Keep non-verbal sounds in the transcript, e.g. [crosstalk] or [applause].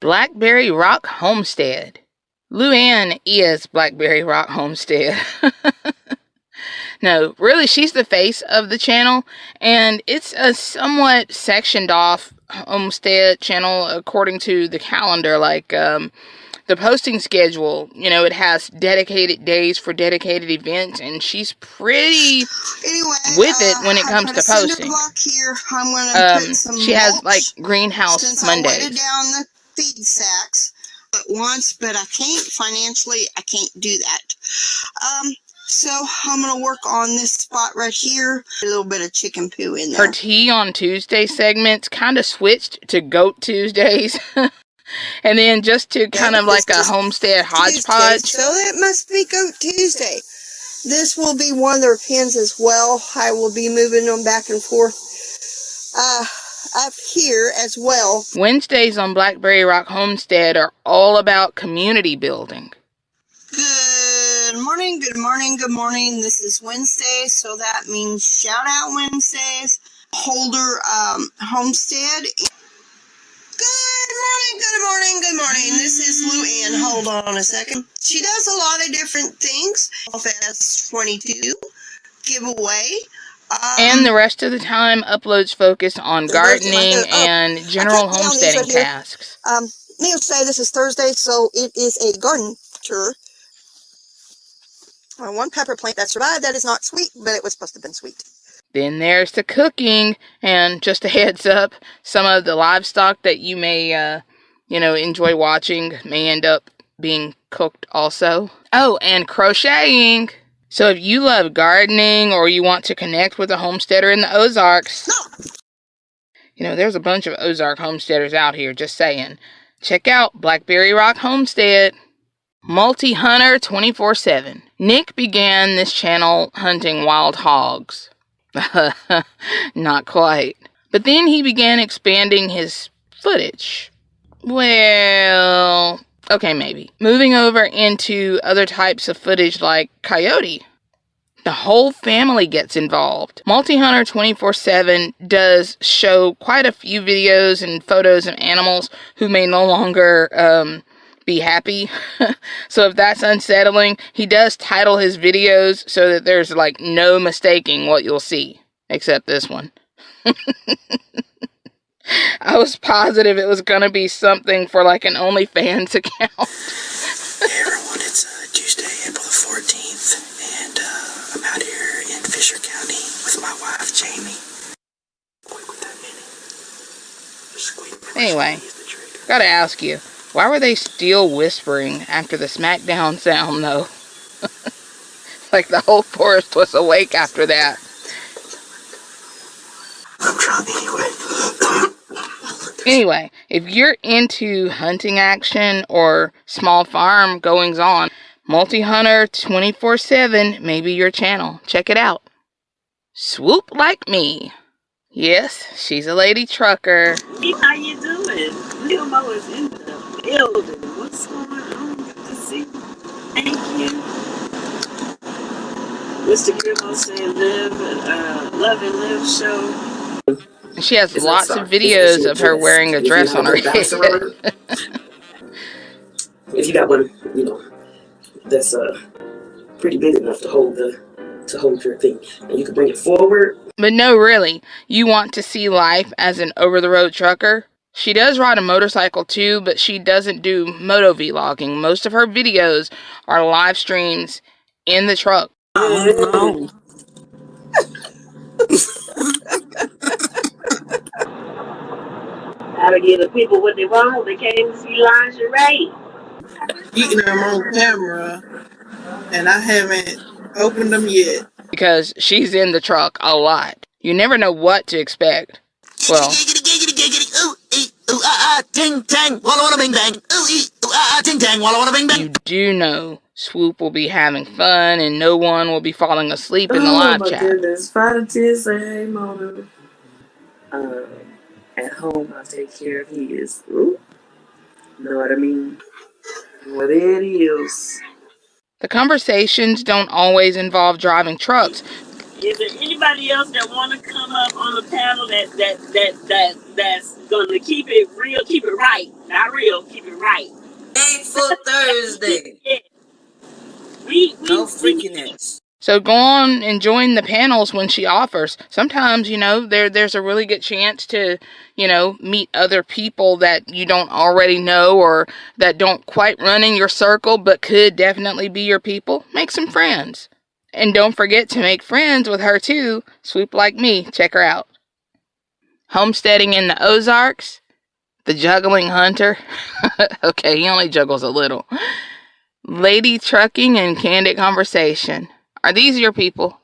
Blackberry Rock Homestead. Luann is Blackberry Rock Homestead. [laughs] no, really, she's the face of the channel, and it's a somewhat sectioned off homestead channel according to the calendar. Like, um, the posting schedule, you know, it has dedicated days for dedicated events, and she's pretty anyway, with it uh, when it comes to posting. Um, she has like greenhouse since Mondays. I weighted down the feed sacks at once, but I can't financially. I can't do that. Um, so I'm gonna work on this spot right here. A little bit of chicken poo in there. Her tea on Tuesday segments kind of switched to Goat Tuesdays. [laughs] and then just to kind of like a homestead hodgepodge. Tuesday, so it must be Goat Tuesday. This will be one of their pins as well. I will be moving them back and forth uh, up here as well. Wednesdays on Blackberry Rock Homestead are all about community building. Good morning, good morning, good morning. This is Wednesday, so that means shout out Wednesdays. Holder um, Homestead Good morning, good morning, good morning. This is Lou Ann. Hold on a second. She does a lot of different things. FS22 giveaway. Um, and the rest of the time, uploads focus on gardening uh, and general homesteading right tasks. Um, needless to say, this is Thursday, so it is a garden tour. Uh, one pepper plant that survived that is not sweet, but it was supposed to have been sweet. Then there's the cooking, and just a [laughs] heads up, some of the livestock that you may, uh, you know, enjoy watching may end up being cooked also. Oh, and crocheting. So if you love gardening or you want to connect with a homesteader in the Ozarks, you know, there's a bunch of Ozark homesteaders out here, just saying. Check out Blackberry Rock Homestead. Multi Hunter 24 7. Nick began this channel hunting wild hogs. [laughs] Not quite. But then he began expanding his footage. Well, okay, maybe. Moving over into other types of footage like coyote. The whole family gets involved. Multi Hunter 24 7 does show quite a few videos and photos of animals who may no longer um, be happy. [laughs] so if that's unsettling, he does title his videos so that there's like no mistaking what you'll see, except this one. [laughs] I was positive it was going to be something for like an OnlyFans [laughs] account. hey everyone, it's uh, Tuesday, April the 14th, and uh, I'm out here in Fisher County with my wife, Jamie. Anyway, gotta ask you, why were they still whispering after the smackdown sound, though? [laughs] like the whole forest was awake after that. I'm trying anyway. Anyway, if you're into hunting action or small farm goings on, Multi Hunter 24 7 may be your channel. Check it out. Swoop like me. Yes, she's a lady trucker. Hey, how you doing? Limo is in the building. What's going on? Good to see you. Thank you. Mr. Grimmo saying live uh, love and live show. She has lots of videos of her wearing a dress on her head. [laughs] if you got one, you know, that's uh pretty big enough to hold the to hold your thing, and you can bring it forward. But no, really, you want to see life as an over-the-road trucker? She does ride a motorcycle too, but she doesn't do moto vlogging. Most of her videos are live streams in the truck. Oh, How to give the people what they want. They came to see lingerie. Eating them on camera, and I haven't opened them yet. Because she's in the truck a lot. You never know what to expect. Well, ting tang, walla walla bing bang. Ooh ah ah, ting tang, walla walla bing bang. You do know Swoop will be having fun and no one will be falling asleep in the oh, live my goodness. Five to say Mona. Um, at home, I'll take care of his. Ooh. Know what I mean? What it is. The conversations don't always involve driving trucks. Is there anybody else that want to come up on the panel that that that that that's gonna keep it real, keep it right, not real, keep it right? Thankful Thursday. [laughs] Yeah. We we No we- freakiness. So go on and join the panels when she offers. Sometimes, you know, there there's a really good chance to, you know, meet other people that you don't already know or that don't quite run in your circle but could definitely be your people. Make some friends. And don't forget to make friends with her too. Swoop like me. Check her out. Homesteading in the Ozarks. The juggling hunter. [laughs] okay, he only juggles a little. Lady trucking and candid conversation. Are these your people?